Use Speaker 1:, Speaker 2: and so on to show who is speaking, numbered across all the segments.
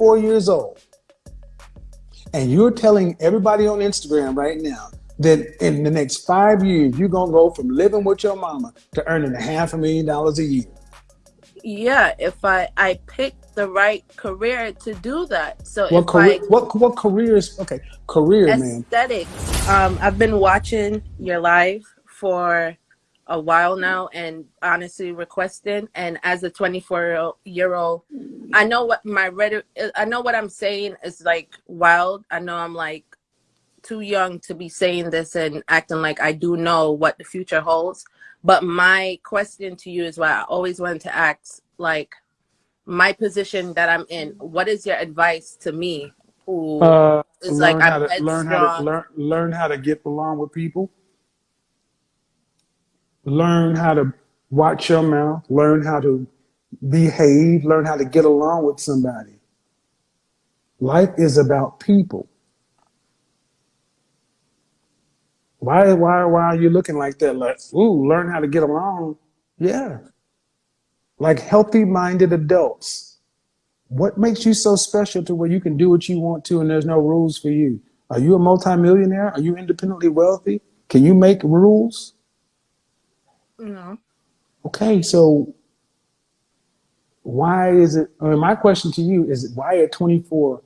Speaker 1: 24 years old, and you're telling everybody on Instagram right now that in the next five years, you're going to go from living with your mama to earning a half a million dollars a year.
Speaker 2: Yeah, if I I pick the right career to do that. So
Speaker 1: what
Speaker 2: if
Speaker 1: career?
Speaker 2: I,
Speaker 1: what what careers? Okay, career, man.
Speaker 2: aesthetics. Um, I've been watching your live for a while now, and honestly requesting. And as a 24 year old, I know what my rhetoric. I know what I'm saying is like wild. I know I'm like too young to be saying this and acting like I do know what the future holds. But my question to you is what I always wanted to ask, like my position that I'm in. What is your advice to me who
Speaker 1: Uh,
Speaker 2: is like
Speaker 1: how
Speaker 2: I'm
Speaker 1: to learn how to learn learn how to get along with people. Learn how to watch your mouth. Learn how to behave. Learn how to get along with somebody. Life is about people. Why why why are you looking like that? Like, ooh, learn how to get along. Yeah. Like healthy minded adults. What makes you so special to where you can do what you want to and there's no rules for you? Are you a multimillionaire? Are you independently wealthy? Can you make rules?
Speaker 2: No.
Speaker 1: Okay, so why is it? I mean, my question to you is why at 24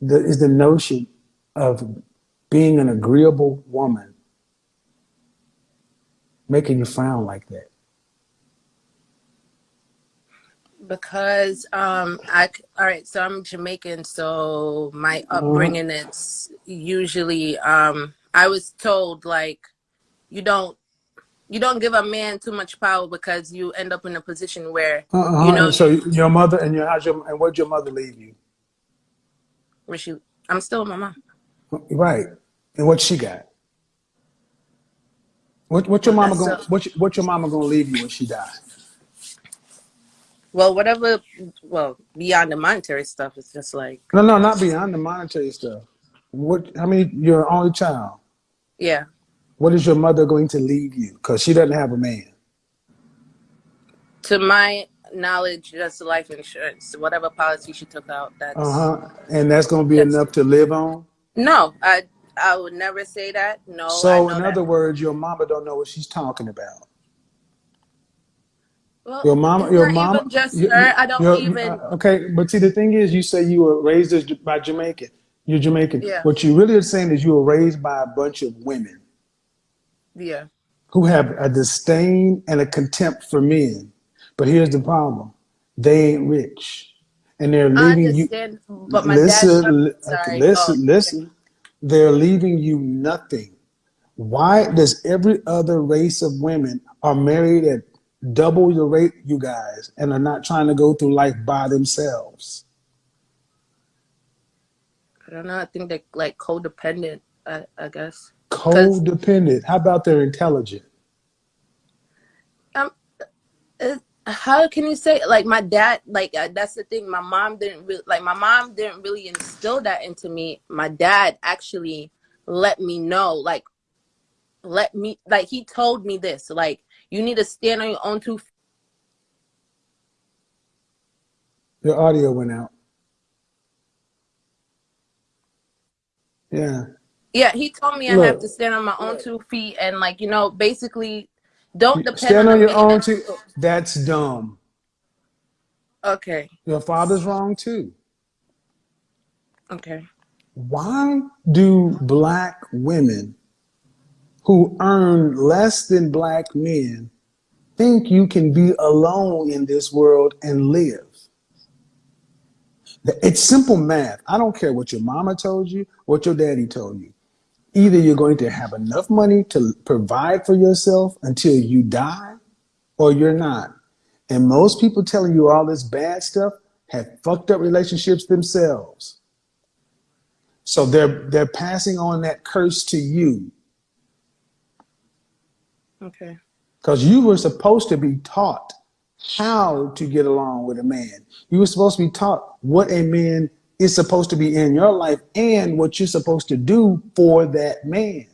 Speaker 1: the, is the notion of being an agreeable woman making you frown like that?
Speaker 2: because um I all right so I'm Jamaican so my
Speaker 1: Uh,
Speaker 2: upbringing it's usually um I was told like you don't you don't give a man too much power because you end up in a position where uh-uh, you
Speaker 1: uh-uh.
Speaker 2: know
Speaker 1: so your mother and your how's your and where'd your mother leave you?
Speaker 2: where she I'm still with my mom
Speaker 1: Right. And what she got? What what your mama
Speaker 2: that's
Speaker 1: gonna
Speaker 2: so
Speaker 1: what your- what your mama gonna leave you when she died?
Speaker 2: well whatever well beyond the monetary stuff it's just like
Speaker 1: No, no, not beyond the monetary stuff. What? How many? You're only child.
Speaker 2: yeah
Speaker 1: What is your mother going to leave you? Because she doesn't have a man.
Speaker 2: to my knowledge that's life insurance whatever policy she took out
Speaker 1: Uh
Speaker 2: that's
Speaker 1: huh. And that's going to be enough to live on.
Speaker 2: no I I would never say that no
Speaker 1: So, in
Speaker 2: that
Speaker 1: other words, your mama don't know what she's talking about.
Speaker 2: Well,
Speaker 1: Your mama, your mama.
Speaker 2: just
Speaker 1: You,
Speaker 2: her. I don't even.
Speaker 1: uh, okay, but see, the thing is, you say you were raised by Jamaican. You're Jamaican.
Speaker 2: Yeah,
Speaker 1: What you really are saying is you were raised by a bunch of women
Speaker 2: yeah.
Speaker 1: who have a disdain and a contempt for men. But here's the problem: they ain't rich, and they're leaving you.
Speaker 2: but my.
Speaker 1: Listen, li- okay,
Speaker 2: Oh,
Speaker 1: listen,
Speaker 2: okay.
Speaker 1: listen. They're leaving you nothing. Why does every other race of women are married at double your rate, you guys, and are not trying to go through life by themselves?
Speaker 2: I don't know. I think they're like codependent. I, I guess
Speaker 1: Codependent. How about they're intelligent?
Speaker 2: um, it, how can you say like my dad? Like uh, that's the thing. My mom didn't really like. My mom didn't really instill that into me. My dad actually let me know. Like let me like he told me this. Like you need to stand on your own two
Speaker 1: Your audio went out. Yeah.
Speaker 2: Yeah, he told me I have to stand on my own two feet and like, you know, basically don't depend
Speaker 1: stand
Speaker 2: on
Speaker 1: on your own two. That's dumb.
Speaker 2: Okay.
Speaker 1: Your father's wrong too.
Speaker 2: Okay.
Speaker 1: Why do black women who earn less than black men think you can be alone in this world and live? It's simple math. I don't care what your mama told you, what your daddy told you. Either you're going to have enough money to provide for yourself until you die, or you're not. And most people telling you all this bad stuff have fucked up relationships themselves. So they're they're passing on that curse to you
Speaker 2: Okay.
Speaker 1: because you were supposed to be taught how to get along with a man. You were supposed to be taught what a man is supposed to be in your life and what you're supposed to do for that man.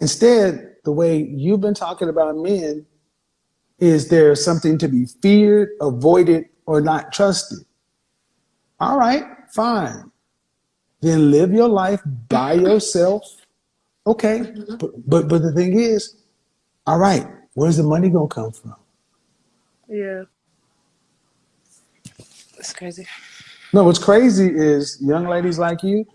Speaker 1: Instead, the way you've been talking about men is there something to be feared, avoided, or not trusted. All right. fine. Then live your life by yourself. Okay, mm-hmm. but but but the thing is, all right, where's the money gonna come from?
Speaker 2: Yeah. It's crazy.
Speaker 1: No, what's crazy is young ladies like you.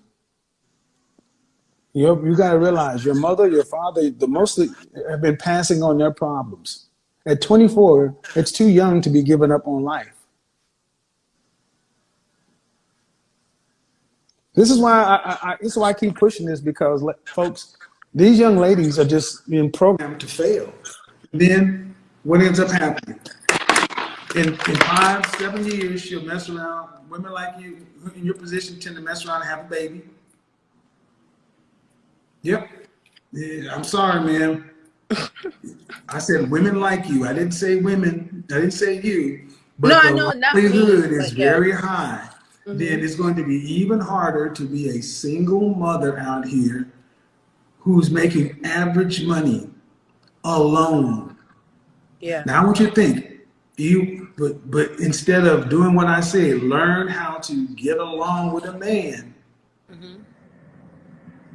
Speaker 1: You you got to realize your mother, your father, the mostly have been passing on their problems. At 24, it's too young to be giving up on life. This is why I, I, this is why I keep pushing this because folks, these young ladies are just being programmed to fail. Then what ends up happening? In, in five, seven years, she'll mess around. Women like you in your position tend to mess around and have a baby. Yep. Yeah, I'm sorry, man. I said women like you. I didn't say women. I didn't say you. But
Speaker 2: No, I
Speaker 1: the
Speaker 2: know, not me,
Speaker 1: likelihood is
Speaker 2: yeah.
Speaker 1: very high.
Speaker 2: Mhm.
Speaker 1: Then it's going to be even harder to be a single mother out here who's making average money alone.
Speaker 2: Yeah.
Speaker 1: Now I want you to think. You but but instead of doing what I say, learn how to get along with a man.
Speaker 2: hmm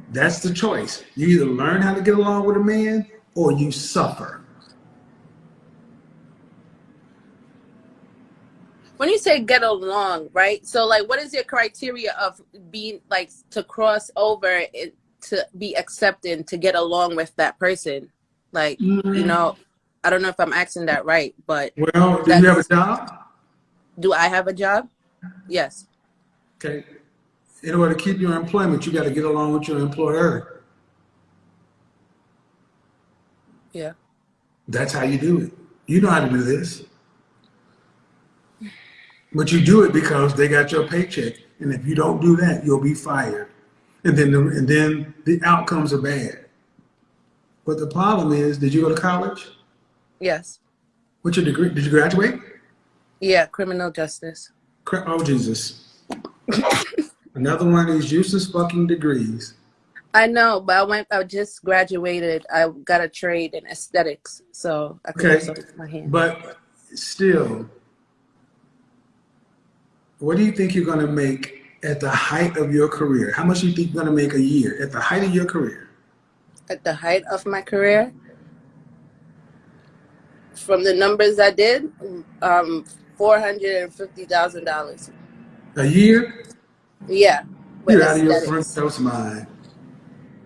Speaker 1: That's the choice. You either learn how to get along with a man or you suffer.
Speaker 2: When you say get along, right? So, like, what is your criteria of being like to cross over to be accepted to get along with that person? Like, you
Speaker 1: Mm,
Speaker 2: know, I don't know if I'm asking that right, but
Speaker 1: Well, do you have a job?
Speaker 2: do I have a job? Yes.
Speaker 1: Okay. In order to keep your employment, you got to get along with your employer.
Speaker 2: Yeah.
Speaker 1: That's how you do it. You know how to do this. But you do it because they got your paycheck. And if you don't do that, you'll be fired. And then the, and then the outcomes are bad. But the problem is, did you go to college?
Speaker 2: Yes.
Speaker 1: What's your degree? Did you graduate?
Speaker 2: Yeah. Criminal justice.
Speaker 1: Oh, Jesus. Another one of these useless fucking degrees.
Speaker 2: I know, but I went. I just graduated. I got a trade in aesthetics, so I can
Speaker 1: Okay.
Speaker 2: my hand.
Speaker 1: But still, what do you think you're going to make at the height of your career? How much do you think you're going to make a year at the height of your career?
Speaker 2: At the height of my career, from the numbers I did, um, four hundred and fifty thousand dollars.
Speaker 1: A year?
Speaker 2: Yeah,
Speaker 1: You're out of your front house mind.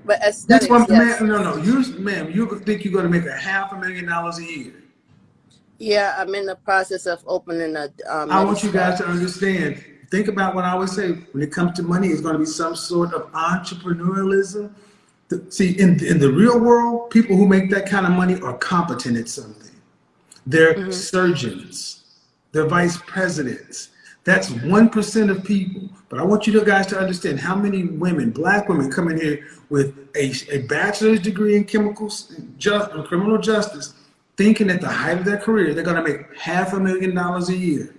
Speaker 2: But aesthetics,
Speaker 1: one,
Speaker 2: yes.
Speaker 1: man, no, no, you, ma'am, you think you're going to make a half a million dollars a year.
Speaker 2: Yeah, I'm in the process of opening a um,
Speaker 1: I want you guys to understand. Think about what I always say. When it comes to money, it's going to be some sort of entrepreneurialism. See, in in the real world, people who make that kind of money are competent at something. They're
Speaker 2: Mhm.
Speaker 1: surgeons. They're vice presidents. That's one percent of people. But I want you guys to understand how many women, black women, come in here with a, a bachelor's degree in chemicals, just, criminal justice, thinking at the height of their career they're going to make half a million dollars a year.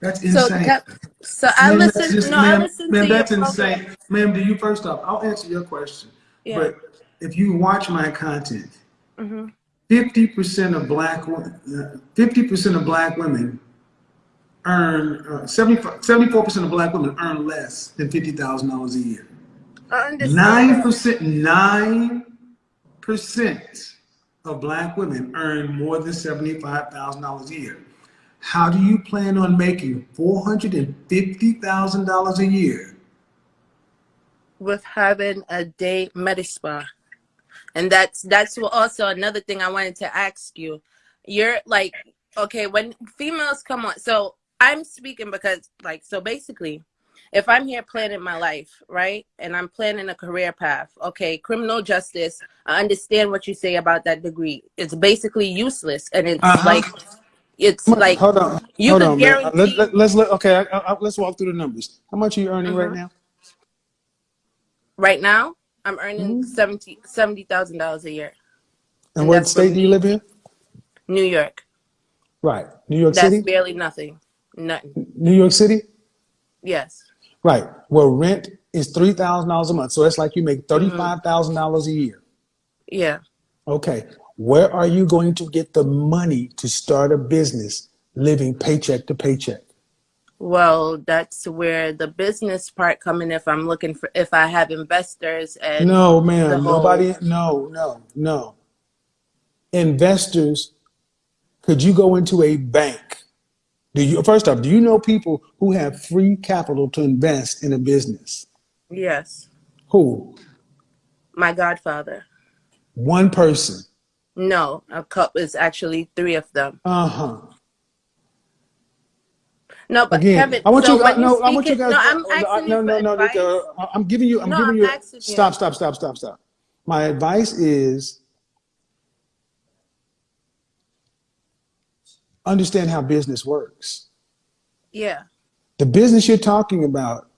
Speaker 1: That's insane.
Speaker 2: Cap- so I
Speaker 1: Ma'am, that's just,
Speaker 2: No, I
Speaker 1: ma'am,
Speaker 2: listened
Speaker 1: ma'am,
Speaker 2: to
Speaker 1: that's
Speaker 2: program.
Speaker 1: insane. Ma'am, do you first off, I'll answer your question.
Speaker 2: Yeah.
Speaker 1: But if you watch my content,
Speaker 2: hmm
Speaker 1: fifty percent of black fifty percent of black women earn uh, 74 percent of black women earn less than fifty thousand dollars a year.
Speaker 2: 9%
Speaker 1: nine percent of black women earn more than seventy-five thousand dollars a year. How do you plan on making four hundred and fifty thousand dollars a year?
Speaker 2: with having a day med spa and that's that's also another thing i wanted to ask you you're like okay when females come on so i'm speaking because like so basically if i'm here planning my life right and i'm planning a career path okay criminal justice i understand what you say about that degree it's basically useless and it's
Speaker 1: Uh-huh.
Speaker 2: like it's
Speaker 1: Come on,
Speaker 2: like
Speaker 1: hold on,
Speaker 2: you
Speaker 1: hold
Speaker 2: could
Speaker 1: on, man. Uh,
Speaker 2: guarantee
Speaker 1: Let, let, let's let, okay. I, I, let's walk through the numbers. How much are you earning right
Speaker 2: Mhm.
Speaker 1: now?
Speaker 2: right now i'm earning
Speaker 1: Mhm.
Speaker 2: seventy seventy thousand dollars a year
Speaker 1: And
Speaker 2: and
Speaker 1: what state do you live in?
Speaker 2: new york
Speaker 1: Right, New York
Speaker 2: That's
Speaker 1: City.
Speaker 2: That's barely nothing. Nothing.
Speaker 1: New York City.
Speaker 2: Yes.
Speaker 1: Right. Well, rent is three thousand dollars a month, so it's like you make
Speaker 2: hmm
Speaker 1: thirty-five thousand dollars a year.
Speaker 2: Yeah.
Speaker 1: Okay. Where are you going to get the money to start a business living paycheck to paycheck?
Speaker 2: Well, that's where the business part come in. If I'm looking for, if I have investors and
Speaker 1: No,
Speaker 2: man
Speaker 1: Nobody. No, no, no. Investors. Could you go into a bank? Do you first off? Do you know people who have free capital to invest in a business?
Speaker 2: yes,
Speaker 1: Who?
Speaker 2: my godfather.
Speaker 1: One person.
Speaker 2: No, a cup is actually three of them.
Speaker 1: Uh huh.
Speaker 2: No, but
Speaker 1: Again,
Speaker 2: Kevin,
Speaker 1: I want
Speaker 2: so
Speaker 1: you.
Speaker 2: you
Speaker 1: No, I want you guys.
Speaker 2: no, I'm
Speaker 1: No,
Speaker 2: asking
Speaker 1: no, no, no. uh, I'm giving you. I'm
Speaker 2: No,
Speaker 1: giving
Speaker 2: I'm
Speaker 1: you. Stop, stop, stop, stop, stop. My advice is understand how business works.
Speaker 2: Yeah.
Speaker 1: The business you're talking about.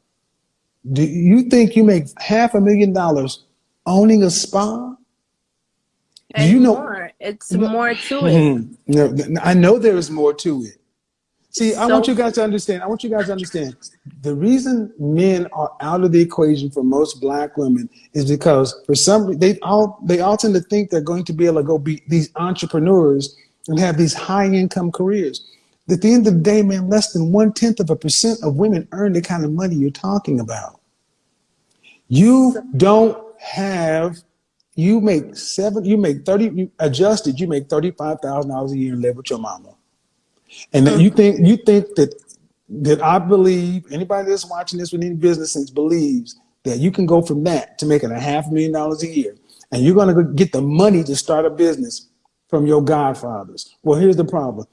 Speaker 1: Do you think you make half a million dollars owning a spa? Do
Speaker 2: And
Speaker 1: you know?
Speaker 2: more. It's
Speaker 1: No,
Speaker 2: more to it.
Speaker 1: no, no, I know there is more to it. See, I want you guys to understand. I want you guys to understand. The reason men are out of the equation for most black women is because for some they all they all tend to think they're going to be able to go be these entrepreneurs and have these high income careers. At the end of the day, man, less than one tenth of a percent of women earn the kind of money you're talking about. You don't have. You make seven. You make thirty. You adjusted. You make thirty five thousand dollars a year and live with your mama. And that you mm. think you think that that I believe anybody that's watching this with any business sense believes that you can go from that to making a half million dollars a year, and you're going to get the money to start a business from your godfathers. Well, here's the problem: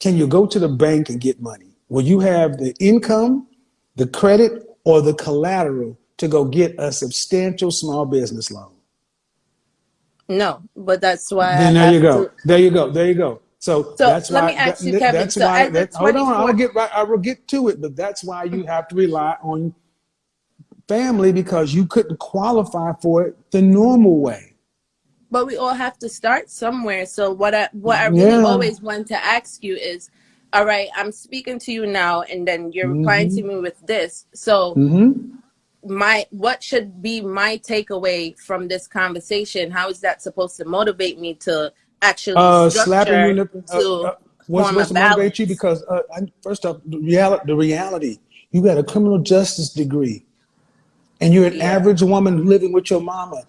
Speaker 1: Can you go to the bank and get money? Will you have the income, the credit, or the collateral to go get a substantial small business loan?
Speaker 2: no, but that's why
Speaker 1: Then there you go. There you go. There you go. So
Speaker 2: So
Speaker 1: that's
Speaker 2: let
Speaker 1: why.
Speaker 2: me ask you, Kevin.
Speaker 1: that's
Speaker 2: So
Speaker 1: why. That, hold on. I will get right. I will get to it. But that's why you have to rely on family because you couldn't qualify for it the normal way.
Speaker 2: but we all have to start somewhere. So what I what I really
Speaker 1: Yeah.
Speaker 2: always want to ask you is, all right, I'm speaking to you now, and then you're replying to me with this. So
Speaker 1: Mm-hmm.
Speaker 2: my what should be my takeaway from this conversation? How is that supposed to motivate me to actually
Speaker 1: Uh, slapping you in the. Uh, uh, what's
Speaker 2: form a
Speaker 1: supposed to motivate you? Because uh, I, first off, the reality. The reality. You got a criminal justice degree, and you're an
Speaker 2: Yeah.
Speaker 1: average woman living with your mama.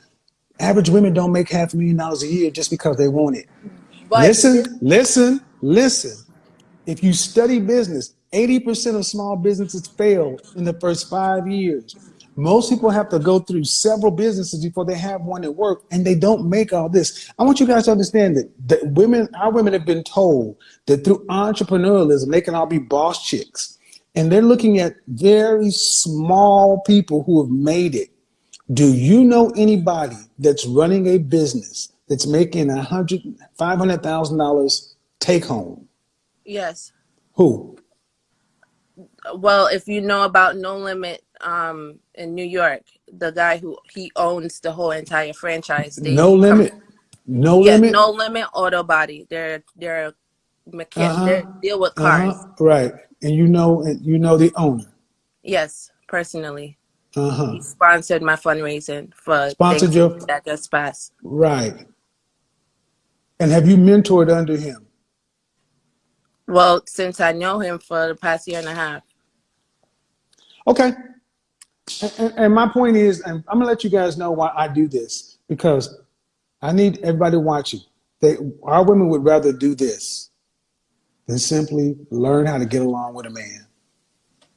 Speaker 1: Average women don't make half a million dollars a year just because they want it.
Speaker 2: But
Speaker 1: Listen, listen, listen. If you study business, 80% of small businesses fail in the first five years. Most people have to go through several businesses before they have one that work, and they don't make all this. I want you guys to understand that, that women, our women have been told that through entrepreneurialism, they can all be boss chicks. And they're looking at very small people who have made it. Do you know anybody that's running a business that's making a hundred, five hundred thousand dollars take home?
Speaker 2: yes.
Speaker 1: Who?
Speaker 2: Well, if you know about No Limit um in New York, the guy who he owns the whole entire franchise. They
Speaker 1: No
Speaker 2: come
Speaker 1: limit. No
Speaker 2: yeah,
Speaker 1: limit.
Speaker 2: No Limit Auto Body. They're they're mechan-
Speaker 1: Uh
Speaker 2: they deal with
Speaker 1: Uh
Speaker 2: cars.
Speaker 1: huh. Right. And you know, you know the owner.
Speaker 2: Yes, personally.
Speaker 1: Uh huh.
Speaker 2: He sponsored my fundraising for
Speaker 1: Sponsored your
Speaker 2: that just passed.
Speaker 1: right. And have you mentored under him?
Speaker 2: Well, since I know him for the past year and a half.
Speaker 1: Okay. And, and- my point is, and I'm gonna let you guys know why I do this because I need everybody watching. They, our women would rather do this than simply learn how to get along with a man.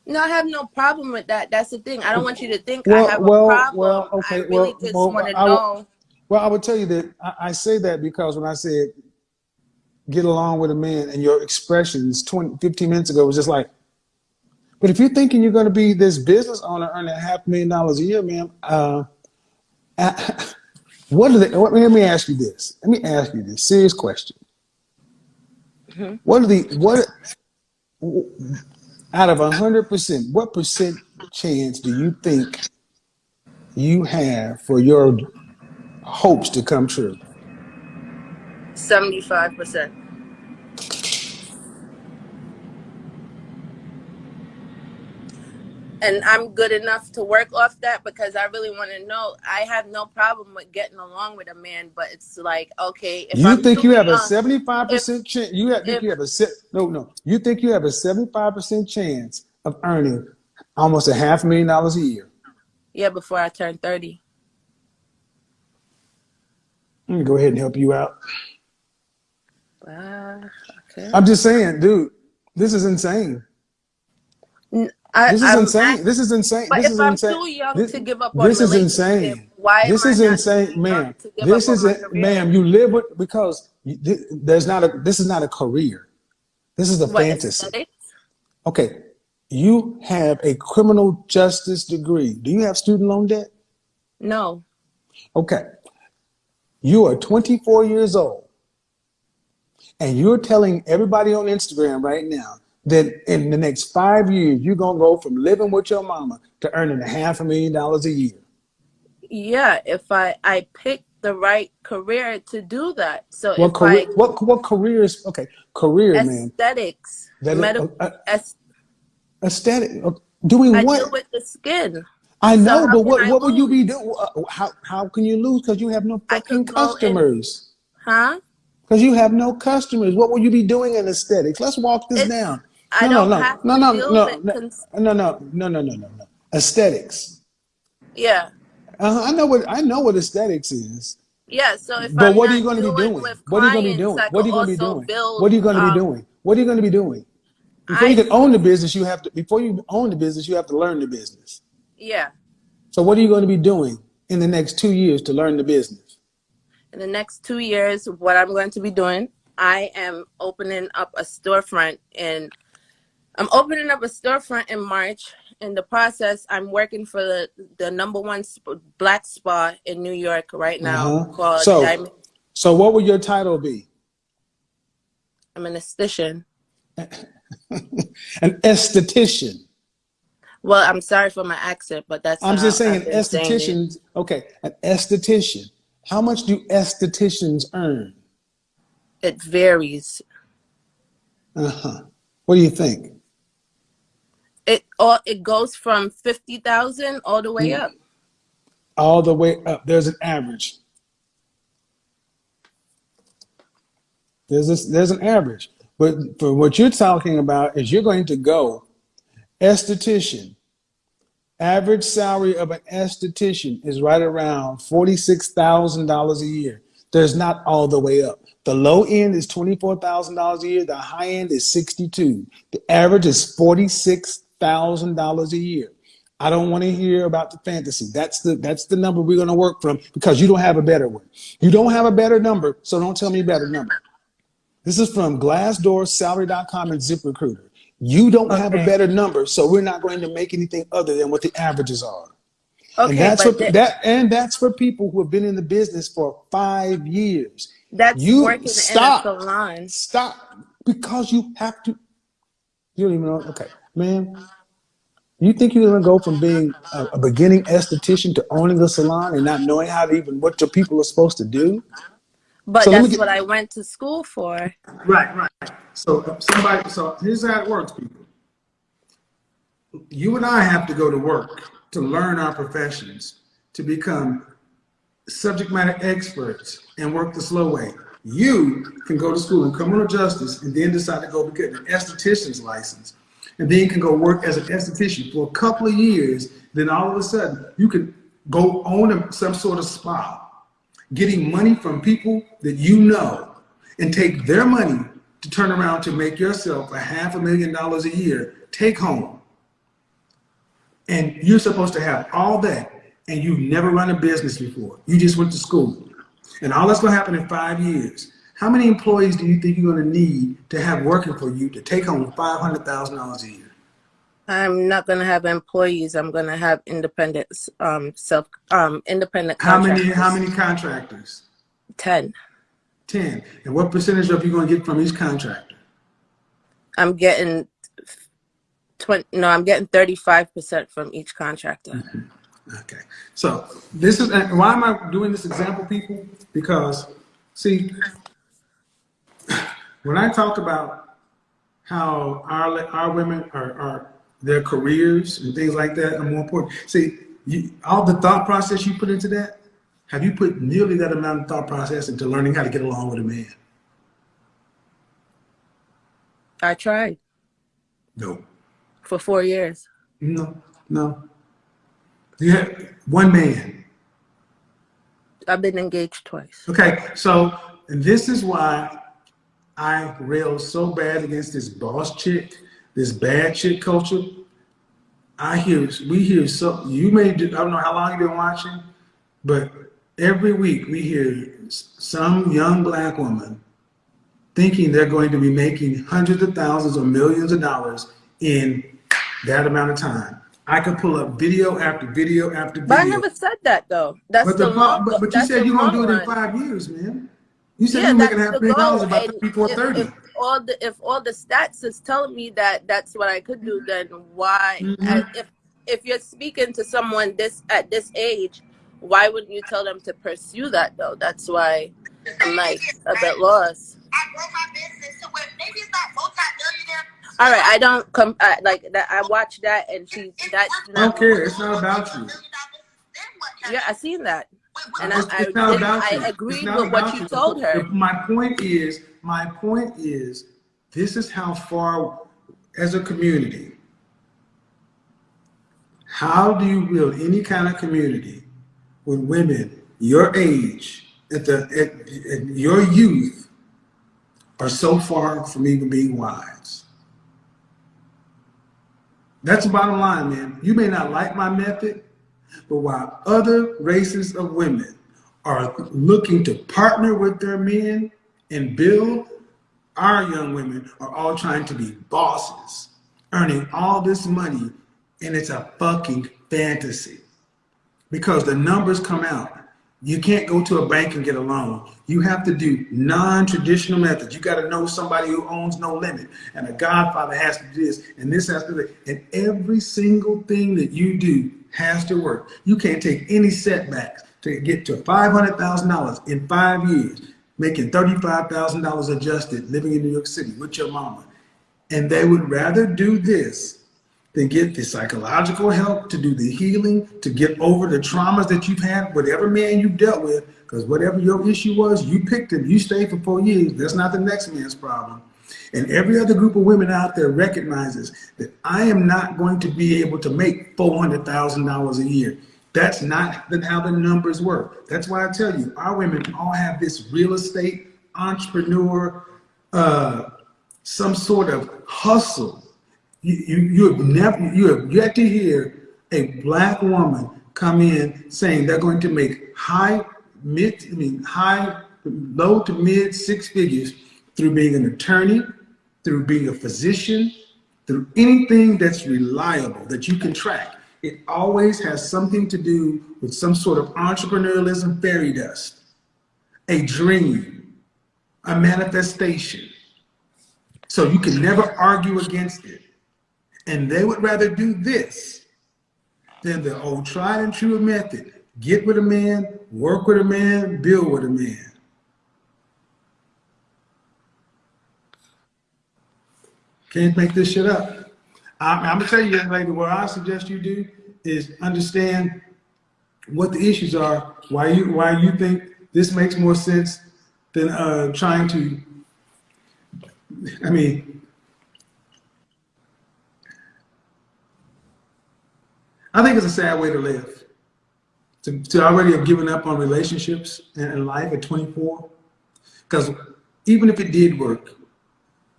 Speaker 2: No, I have no problem with that. That's the thing. I don't want you to think I
Speaker 1: Well,
Speaker 2: have a problem.
Speaker 1: well.
Speaker 2: I
Speaker 1: Okay.
Speaker 2: really
Speaker 1: Well,
Speaker 2: just
Speaker 1: well.
Speaker 2: want to
Speaker 1: I, will-
Speaker 2: know.
Speaker 1: well, I would tell you that I, I say that because when I said get along with a man, and your expressions 20, 15 minutes ago was just like, but if you're thinking you're going to be this business owner earning a half million dollars a year, man, uh, what are they? Let me, let me ask you this. Let me ask you this serious question.
Speaker 2: Mhm.
Speaker 1: What are the what out of hundred percent? What percent chance do you think you have for your hopes to come true?
Speaker 2: 75%. And I'm good enough to work off that because I really want to know. I have no problem with getting along with a man, but it's like, okay, if
Speaker 1: You
Speaker 2: I'm
Speaker 1: think you have a seventy
Speaker 2: five
Speaker 1: percent chance? You have,
Speaker 2: if
Speaker 1: you have a no, no. You think you have a seventy-five percent chance of earning almost a half million dollars a year?
Speaker 2: yeah, before I turn thirty.
Speaker 1: Let me go ahead and help you out.
Speaker 2: Ah, okay.
Speaker 1: I'm just saying, dude, this is insane.
Speaker 2: I,
Speaker 1: This is
Speaker 2: I'm
Speaker 1: insane.
Speaker 2: act-
Speaker 1: This is insane.
Speaker 2: but
Speaker 1: This
Speaker 2: if
Speaker 1: is
Speaker 2: I'm
Speaker 1: insane.
Speaker 2: too young
Speaker 1: This,
Speaker 2: to give up on
Speaker 1: this is insane.
Speaker 2: why
Speaker 1: This is insane, ma'am. This is
Speaker 2: my
Speaker 1: it,
Speaker 2: career?
Speaker 1: ma'am. You live with because you, th- there's not a. This is not a career. This is a
Speaker 2: What
Speaker 1: fantasy. Okay, you have a criminal justice degree. Do you have student loan debt?
Speaker 2: No.
Speaker 1: Okay, you are 24 years old, and you're telling everybody on Instagram right now that in the next five years you're gonna go from living with your mama to earning a half a million dollars a year.
Speaker 2: Yeah, if I I pick the right career to do that. So
Speaker 1: What
Speaker 2: if
Speaker 1: career?
Speaker 2: I
Speaker 1: What what careers? Okay, career, man.
Speaker 2: aesthetics,
Speaker 1: is,
Speaker 2: medical,
Speaker 1: uh, uh, aesthetic. uh, Doing
Speaker 2: I
Speaker 1: what?
Speaker 2: deal with the skin.
Speaker 1: I know,
Speaker 2: how
Speaker 1: but what
Speaker 2: I
Speaker 1: what will you be doing? Uh, How how can you lose? Because you have no fucking
Speaker 2: could go in,
Speaker 1: customers.
Speaker 2: huh?
Speaker 1: Because you have no customers. What will you be doing in aesthetics? Let's walk this
Speaker 2: It's
Speaker 1: down.
Speaker 2: I
Speaker 1: No, no,
Speaker 2: don't
Speaker 1: no,
Speaker 2: have
Speaker 1: no,
Speaker 2: to
Speaker 1: no,
Speaker 2: deal
Speaker 1: no,
Speaker 2: with
Speaker 1: no, no, no, no, no, no, no, no. Aesthetics.
Speaker 2: yeah.
Speaker 1: Uh, I know what I know what aesthetics is.
Speaker 2: Yeah, so if
Speaker 1: But
Speaker 2: I'm
Speaker 1: what are you going to be
Speaker 2: doing?
Speaker 1: What are you going to be doing? What are you going to be doing? What are you going to be doing? What are you going to be doing? Before you can own the business, you have to. Before you own the business, you have to learn the business.
Speaker 2: yeah.
Speaker 1: So what are you going to be doing in the next two years to learn the business?
Speaker 2: In the next two years, what I'm going to be doing, I am opening up a storefront and I'm opening up a storefront in March. In the process, I'm working for the, the number one sp- black spa in New York right
Speaker 1: Uh
Speaker 2: now
Speaker 1: huh.
Speaker 2: called
Speaker 1: So,
Speaker 2: Diamond.
Speaker 1: so what would your title be?
Speaker 2: I'm an esthetician.
Speaker 1: An esthetician.
Speaker 2: Well, I'm sorry for my accent, but that's
Speaker 1: I'm just saying,
Speaker 2: I've
Speaker 1: an
Speaker 2: been saying
Speaker 1: Okay, an esthetician. How much do estheticians earn?
Speaker 2: It varies.
Speaker 1: Uh huh. What do you think?
Speaker 2: It all it goes from fifty thousand all the way up.
Speaker 1: All the way up. There's an average. There's this, there's an average. But for what you're talking about is you're going to go esthetician. Average salary of an esthetician is right around $46,000 a year. There's not all the way up. The low end is $24,000 a year. The high end is 62. The average is $46,000 a year. I don't want to hear about the fantasy. That's the that's the number we're going to work from because you don't have a better one. You don't have a better number, so don't tell me a better number. This is from Glassdoor, Salary.com, and ZipRecruiter. You don't have a better number, so we're not going to make anything other than what the averages are. And
Speaker 2: Okay,
Speaker 1: that's for that, and that's for people who have been in the business for five years.
Speaker 2: that's
Speaker 1: You
Speaker 2: working
Speaker 1: stop,
Speaker 2: in a salon.
Speaker 1: stop, because you have to. You don't even know. Okay, man, you think you're gonna go from being a, a beginning esthetician to owning a salon and not knowing how to even what your people are supposed to do?
Speaker 2: But
Speaker 1: So
Speaker 2: that's
Speaker 1: get
Speaker 2: what I went to school for.
Speaker 1: right, right. So somebody, so here's how it works, people. You and I have to go to work to learn our professions, to become subject matter experts and work the slow way. You can go to school in criminal justice and then decide to go get an esthetician's license. And then you can go work as an esthetician for a couple of years. Then all of a sudden, you can go own some sort of spa, getting money from people that you know and take their money to turn around to make yourself a half a million dollars a year take home. And you're supposed to have all that, and you've never run a business before. You just went to school. And all that's to happen in five years. How many employees do you think you're going to need to have working for you to take home $500,000 a year?
Speaker 2: I'm not gonna have employees. I'm gonna have independent, um, self, um, independent
Speaker 1: How many,
Speaker 2: contractors.
Speaker 1: how many contractors?
Speaker 2: Ten.
Speaker 1: 10. And what percentage of you going to get from each contractor?
Speaker 2: I'm getting twenty. No, I'm getting thirty-five percent from each contractor.
Speaker 1: Okay. So this is, and why am I doing this example, people? Because, see, when I talk about how our, our women are, are their careers and things like that are more important. See, you, all the thought process you put into that, have you put nearly that amount of thought process into learning how to get along with a man?
Speaker 2: I tried
Speaker 1: No.
Speaker 2: for four years.
Speaker 1: No, no. Yeah, one man.
Speaker 2: I've been engaged twice.
Speaker 1: Okay, so this is why I rail so bad against this boss chick, this bad chick culture. I hear we hear so you may do, I don't know how long you've been watching, but every week we hear some young black woman thinking they're going to be making hundreds of thousands or millions of dollars in that amount of time. I could pull up video after video after video.
Speaker 2: But I never said that though. That's
Speaker 1: But,
Speaker 2: the,
Speaker 1: the,
Speaker 2: long,
Speaker 1: but, but you said you're gonna do it in five years, man. You said
Speaker 2: Yeah,
Speaker 1: you were making
Speaker 2: that's
Speaker 1: half
Speaker 2: the
Speaker 1: a million dollars
Speaker 2: goal.
Speaker 1: about before
Speaker 2: if,
Speaker 1: thirty.
Speaker 2: if all the if all the stats is telling me that that's what I could do, then why?
Speaker 1: Mhm.
Speaker 2: if if you're speaking to someone this at this age, why wouldn't you tell them to pursue that though? That's why I'm like a bit lost.
Speaker 3: I grow my business to where maybe it's not multi-millionaire.
Speaker 2: All right, I don't come I, like that. I watch that and she that's
Speaker 1: I don't
Speaker 2: not.
Speaker 1: care. It's not about you.
Speaker 2: Yeah, I seen that, and I I, I agreed
Speaker 1: not
Speaker 2: with what you told her.
Speaker 1: My point is, my point is, this is how far, as a community, how do you build any kind of community when women your age, at the at, at your youth, are so far from even being wise? That's the bottom line, man. You may not like my method, but while other races of women are looking to partner with their men and build, our young women are all trying to be bosses, earning all this money, and it's a fucking fantasy. Because the numbers come out. You can't go to a bank and get a loan. You have to do non-traditional methods. You got to know somebody who owns no limit, and a godfather has to do this, and this has to do that. And every single thing that you do has to work. You can't take any setbacks to get to $500,000 in five years, making $35,000 adjusted, living in New York City with your mama. And they would rather do this than get the psychological help to do the healing, to get over the traumas that you've had, whatever man you've dealt with, because whatever your issue was, you picked him, you stayed for four years. That's not the next man's problem. And every other group of women out there recognizes that I am not going to be able to make $400,000 a year. That's not how the numbers work. That's why I tell you, our women all have this real estate, entrepreneur, uh, some sort of hustle. You, you, you have never, you have yet to hear a black woman come in saying they're going to make high, mid, I mean, high, low to mid six figures through being an attorney, through being a physician, through anything that's reliable that you can track. It always has something to do with some sort of entrepreneurialism fairy dust, a dream, a manifestation. So you can never argue against it. And they would rather do this than the old tried and true method. Get with a man, work with a man, build with a man. Can't make this shit up. I'm, I'm gonna tell you, young lady, what I suggest you do is understand what the issues are, why you why you think this makes more sense than uh, trying to. I mean, I think it's a sad way to live. To, to already have given up on relationships and life at 24. Because even if it did work,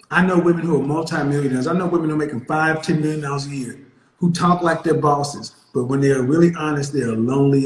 Speaker 1: I know women who are multimillionaires. I know women who are making five, ten million dollars a year, who talk like they're bosses, but when they are really honest, they are lonely